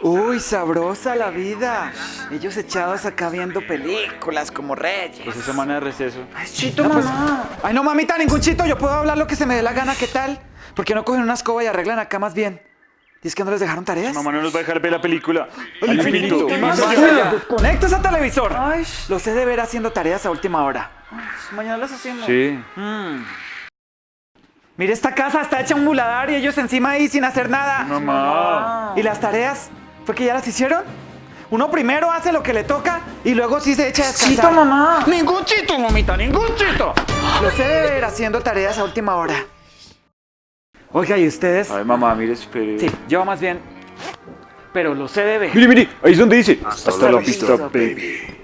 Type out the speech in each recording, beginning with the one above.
Uy, sabrosa la vida. Ellos echados acá viendo películas como reyes. Pues esa semana de receso. Ay, chito, mamá. Ay, no, mamita, ningún chito. Yo puedo hablar lo que se me dé la gana. ¿Qué tal? ¿Por qué no cogen una escoba y arreglan acá más bien? ¿Y es que no les dejaron tareas? Mamá no nos va a dejar ver la película. Al infinito. Desconecta ese televisor. Ay, lo sé de ver haciendo tareas a última hora. Mañana las hacemos. Sí. Mm. Mire, esta casa está hecha un muladar y ellos encima ahí sin hacer nada. Mamá. ¿Y las tareas? ¿Fue que ya las hicieron? Uno primero hace lo que le toca y luego sí se echa a descansar. Chito, mamá. Ningún chito, mamita, ningún chito. Lo sé de ver haciendo tareas a última hora. Oiga, ¿y ustedes? Ay, mamá, mire, espere. Sí, yo más bien. Pero lo sé de ver. Mire, mire, ahí es donde dice. Hasta, Hasta la vista, vista, baby.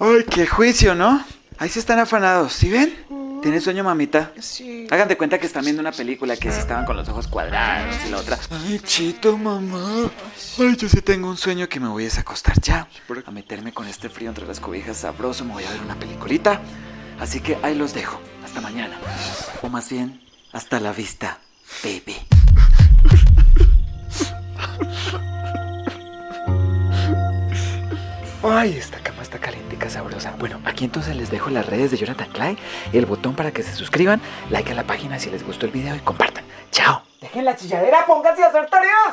Ay, qué juicio, ¿no? Ahí se están afanados, ¿sí ven? ¿Tiene sueño, mamita? Sí. Hagan de cuenta que están viendo una película que si estaban con los ojos cuadrados y la otra. Ay, chito, mamá. Ay, yo sí tengo un sueño que me voy a desacostar ya. A meterme con este frío entre las cobijas sabroso. Me voy a ver una peliculita. Así que ahí los dejo. Hasta mañana. O más bien, hasta la vista, baby. Ay, esta cama está calientica, sabrosa. Bueno, aquí entonces les dejo las redes de Jonathan Klein el botón para que se suscriban, like a la página si les gustó el video y compartan. ¡Chao! Dejen la chilladera, pónganse a hacer.